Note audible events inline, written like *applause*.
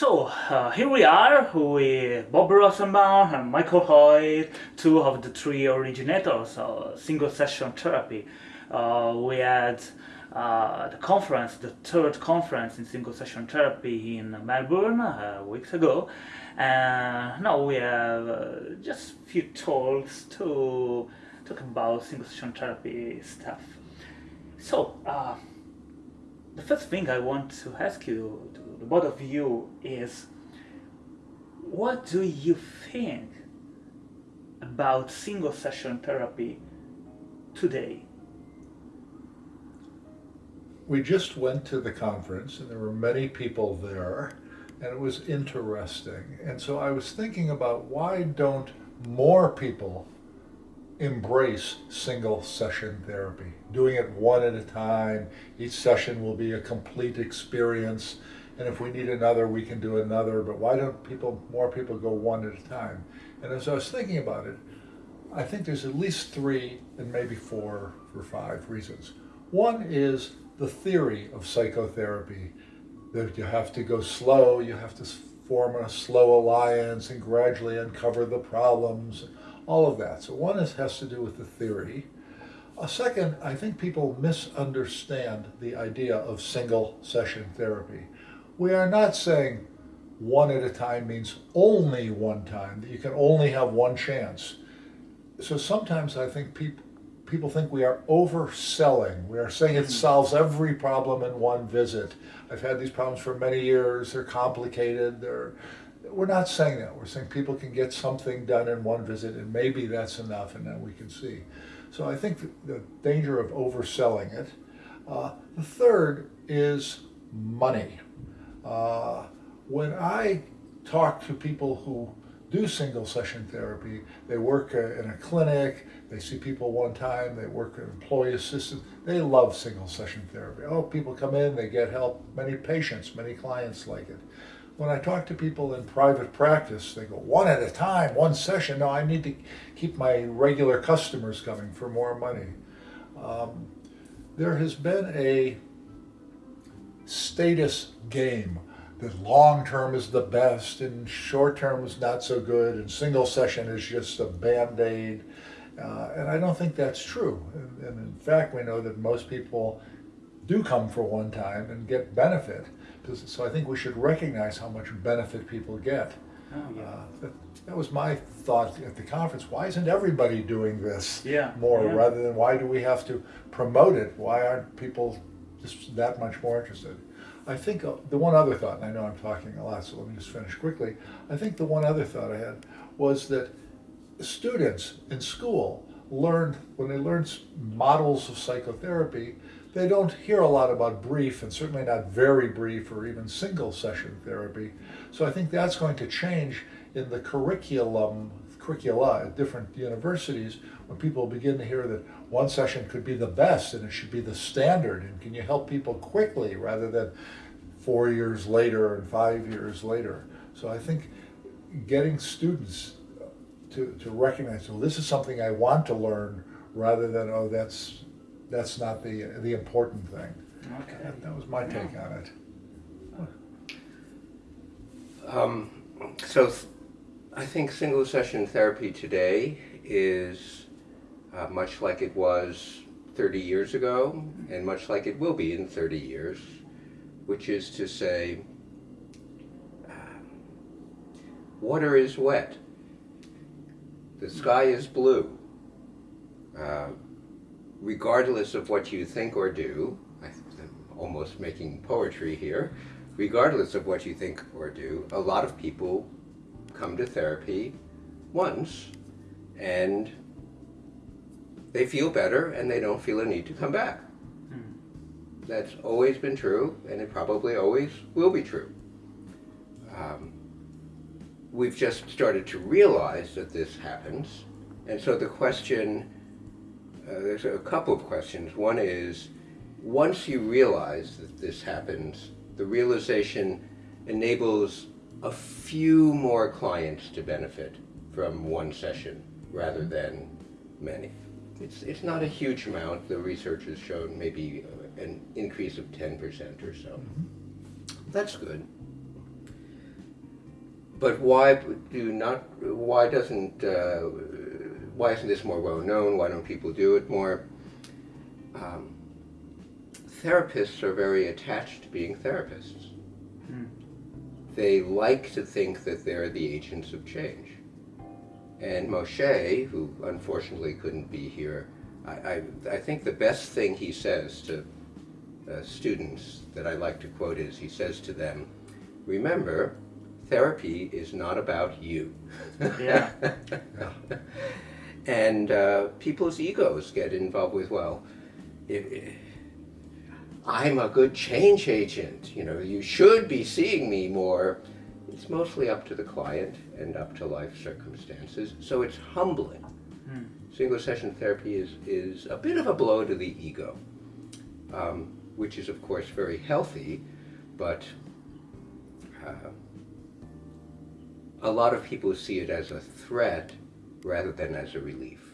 So uh, here we are with Bob Rosenbaum and Michael Hoyt, two of the three originators of single session therapy. Uh, we had uh, the conference, the third conference in single session therapy in Melbourne uh, weeks ago. And now we have uh, just a few talks to talk about single session therapy stuff. So, uh, the first thing I want to ask you, the both of you, is what do you think about single session therapy today? We just went to the conference and there were many people there and it was interesting. And so I was thinking about why don't more people embrace single session therapy, doing it one at a time. Each session will be a complete experience. And if we need another, we can do another. But why don't people, more people go one at a time? And as I was thinking about it, I think there's at least three and maybe four or five reasons. One is the theory of psychotherapy that you have to go slow, you have to form a slow alliance and gradually uncover the problems all of that. So one is, has to do with the theory. A second, I think people misunderstand the idea of single session therapy. We are not saying one at a time means only one time, that you can only have one chance. So sometimes I think people people think we are overselling. We are saying it solves every problem in one visit. I've had these problems for many years. They're complicated. They're we're not saying that. We're saying people can get something done in one visit and maybe that's enough and then we can see. So I think the, the danger of overselling it. Uh, the third is money. Uh, when I talk to people who do single session therapy, they work uh, in a clinic, they see people one time, they work in employee assistance, they love single session therapy. Oh, people come in, they get help, many patients, many clients like it when I talk to people in private practice, they go one at a time, one session. No, I need to keep my regular customers coming for more money. Um, there has been a status game that long term is the best and short term is not so good and single session is just a band-aid. Uh, and I don't think that's true. And, and in fact, we know that most people do come for one time and get benefit. So I think we should recognize how much benefit people get. Oh, yeah. Uh, that, that, was my thought at the conference. Why isn't everybody doing this yeah, more yeah. rather than why do we have to promote it? Why aren't people just that much more interested? I think uh, the one other thought, and I know I'm talking a lot, so let me just finish quickly. I think the one other thought I had was that students in school learned, when they learn models of psychotherapy, they don't hear a lot about brief and certainly not very brief or even single session therapy. So I think that's going to change in the curriculum, curricula at different universities when people begin to hear that one session could be the best and it should be the standard and can you help people quickly rather than four years later and five years later. So I think getting students to, to recognize, well, this is something I want to learn rather than, oh, that's that's not the the important thing. Okay. That, that was my take on it. Um, so I think single session therapy today is uh, much like it was 30 years ago and much like it will be in 30 years, which is to say, uh, water is wet, the sky is blue. Uh, regardless of what you think or do, I'm almost making poetry here, regardless of what you think or do, a lot of people come to therapy once and they feel better and they don't feel a need to come back. Hmm. That's always been true and it probably always will be true. Um, we've just started to realize that this happens and so the question uh, there's a couple of questions. One is, once you realize that this happens, the realization enables a few more clients to benefit from one session rather than many. It's, it's not a huge amount. The research has shown maybe an increase of 10% or so. Mm -hmm. That's good. but why do not? Why doesn't? Uh, why isn't this more well known? Why don't people do it more? Um, therapists are very attached to being therapists. Hmm. They like to think that they're the agents of change. And Moshe, who unfortunately couldn't be here, I, I, I think the best thing he says to uh, students that I like to quote is he says to them, Remember, therapy is not about you. Yeah. *laughs* and uh, people's egos get involved with, well, if, if I'm a good change agent, you know, you should be seeing me more. It's mostly up to the client and up to life circumstances, so it's humbling. Hmm. Single session therapy is, is a bit of a blow to the ego, um, which is, of course, very healthy, but uh, a lot of people see it as a threat rather than as a relief.